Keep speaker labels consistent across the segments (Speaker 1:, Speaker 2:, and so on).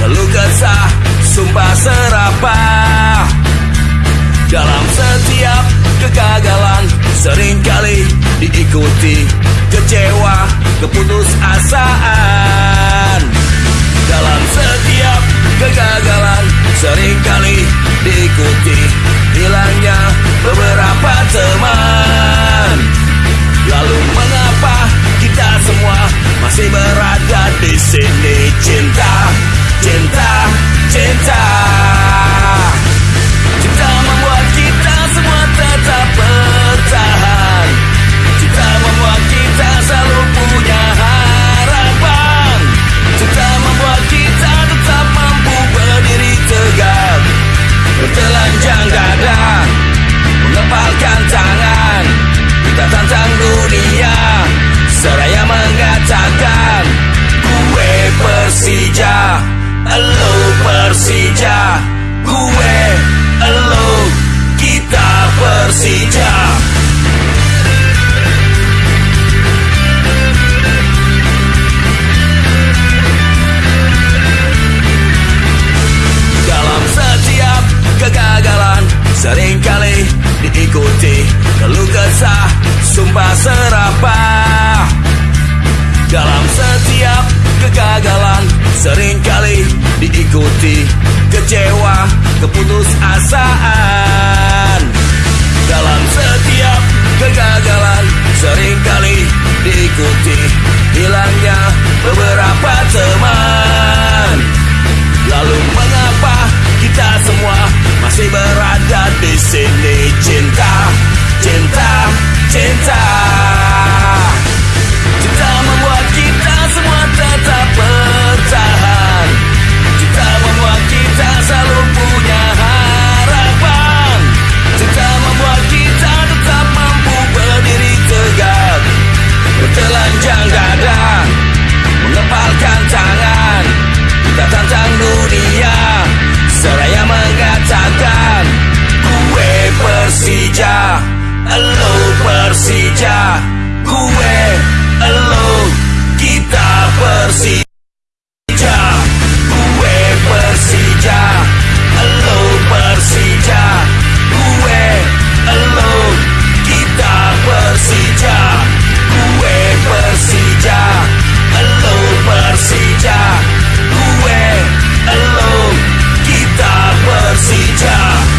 Speaker 1: Keluh kesah, sumpah serapah. Dalam setiap kegagalan Seringkali diikuti kecewa, keputus asaan. Dalam setiap mengatakan Gue Persija Elo Persija Gue Elo Kita Persija Seringkali diikuti Kecewa, keputus asaan Dalam setiap kegagalan Seringkali diikuti Hilangnya beberapa teman. Lalu mengapa kita semua masih berada di sini Gue Elo Kita Persija. Gue Persija Elo Persija. Gue Elo Kita Persija. Gue Persija Elo Persija. Gue Elo Kita Persija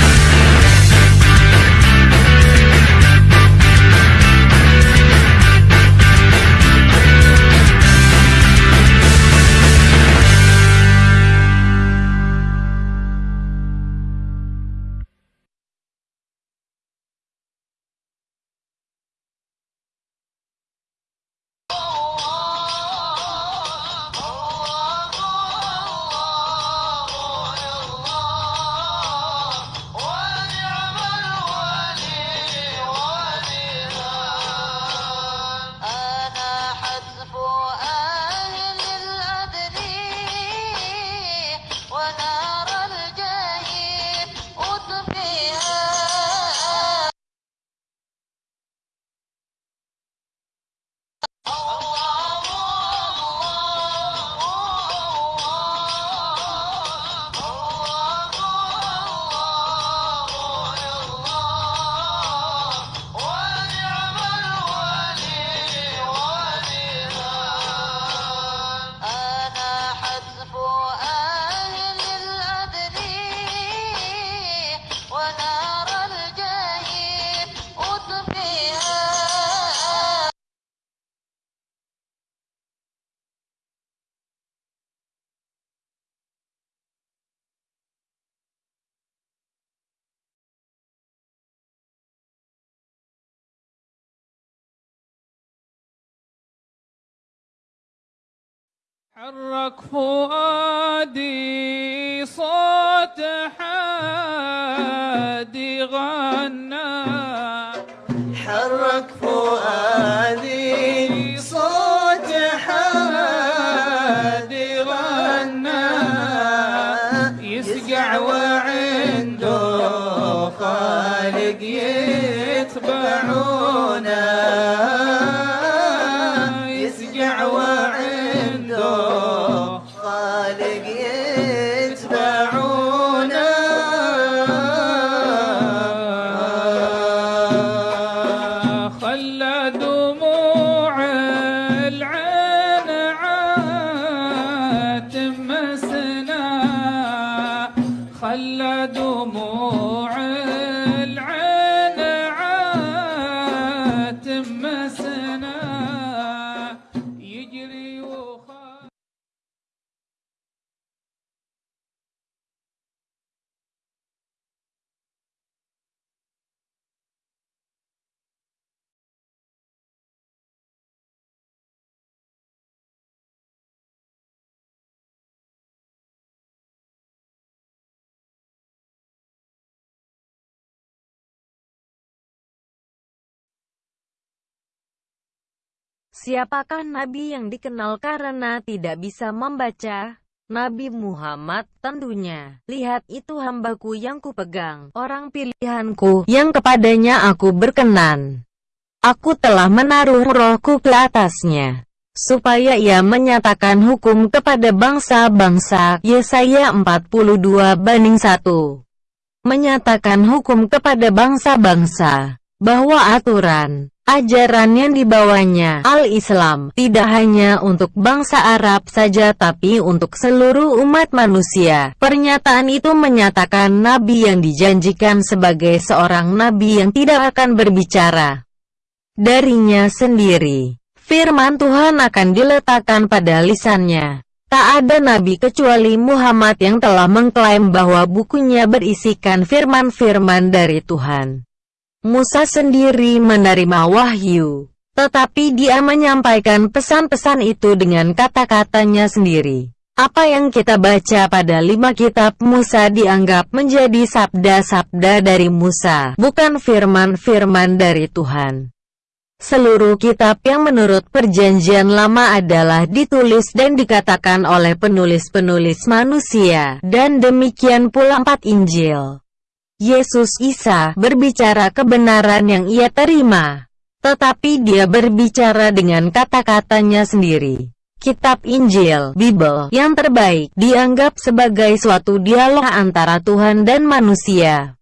Speaker 2: حرك فؤادي صوت حادي غنى.
Speaker 3: حرك فؤادي
Speaker 2: خلى دموعك
Speaker 4: Siapakah Nabi yang dikenal karena tidak bisa membaca? Nabi Muhammad, tentunya. Lihat itu hambaku yang kupegang, orang pilihanku, yang kepadanya aku berkenan. Aku telah menaruh rohku ke atasnya, supaya ia menyatakan hukum kepada bangsa-bangsa. Yesaya 42 banding 1 Menyatakan hukum kepada bangsa-bangsa, bahwa aturan, Ajaran yang dibawanya, Al-Islam, tidak hanya untuk bangsa Arab saja tapi untuk seluruh umat manusia. Pernyataan itu menyatakan Nabi yang dijanjikan sebagai seorang Nabi yang tidak akan berbicara darinya sendiri. Firman Tuhan akan diletakkan pada lisannya. Tak ada nabi kecuali Muhammad yang telah mengklaim bahwa bukunya berisikan firman-firman dari Tuhan. Musa sendiri menerima wahyu, tetapi dia menyampaikan pesan-pesan itu dengan kata-katanya sendiri. Apa yang kita baca pada lima kitab Musa dianggap menjadi sabda-sabda dari Musa, bukan firman-firman dari Tuhan. Seluruh kitab yang menurut perjanjian lama adalah ditulis dan dikatakan oleh penulis-penulis manusia, dan demikian pula empat Injil. Yesus Isa berbicara kebenaran yang ia terima. Tetapi dia berbicara dengan kata-katanya sendiri. Kitab Injil, Bible, yang terbaik, dianggap sebagai suatu dialog antara Tuhan dan manusia.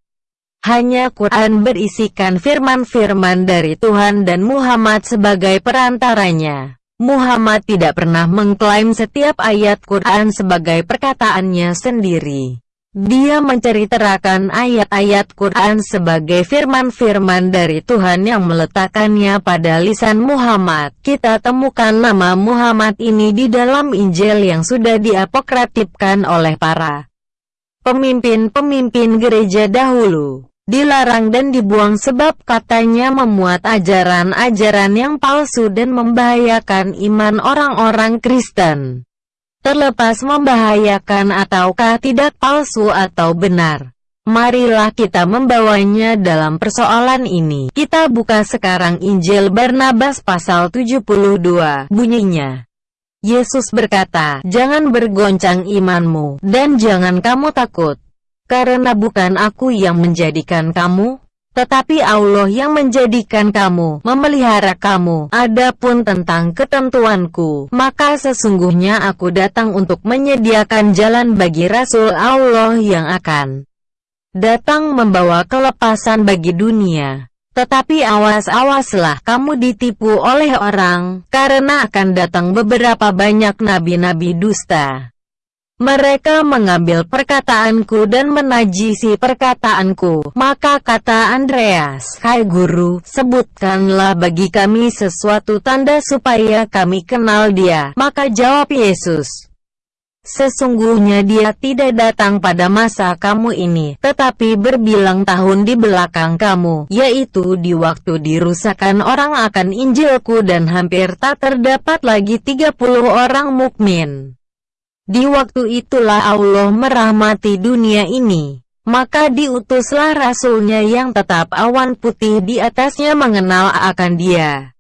Speaker 4: Hanya Quran berisikan firman-firman dari Tuhan dan Muhammad sebagai perantaranya. Muhammad tidak pernah mengklaim setiap ayat Quran sebagai perkataannya sendiri. Dia menceritakan ayat-ayat Quran sebagai firman-firman dari Tuhan yang meletakkannya pada lisan Muhammad. Kita temukan nama Muhammad ini di dalam Injil yang sudah diapokratipkan oleh para pemimpin-pemimpin gereja dahulu. Dilarang dan dibuang sebab katanya memuat ajaran-ajaran yang palsu dan membahayakan iman orang-orang Kristen. Terlepas membahayakan ataukah tidak palsu atau benar. Marilah kita membawanya dalam persoalan ini. Kita buka sekarang Injil Barnabas pasal 72, bunyinya. Yesus berkata, Jangan bergoncang imanmu, dan jangan kamu takut. Karena bukan aku yang menjadikan kamu, tetapi Allah yang menjadikan kamu, memelihara kamu. Adapun tentang ketentuanku, maka sesungguhnya aku datang untuk menyediakan jalan bagi Rasul Allah yang akan datang membawa kelepasan bagi dunia. Tetapi awas-awaslah kamu ditipu oleh orang, karena akan datang beberapa banyak nabi-nabi dusta. Mereka mengambil perkataanku dan menajisi perkataanku. Maka kata Andreas, Hai guru, sebutkanlah bagi kami sesuatu tanda supaya kami kenal dia. Maka jawab Yesus, Sesungguhnya dia tidak datang pada masa kamu ini, tetapi berbilang tahun di belakang kamu, yaitu di waktu dirusakan orang akan Injilku dan hampir tak terdapat lagi 30 orang mukmin. Di waktu itulah Allah merahmati dunia ini. Maka diutuslah rasulnya yang tetap awan putih di atasnya mengenal akan dia.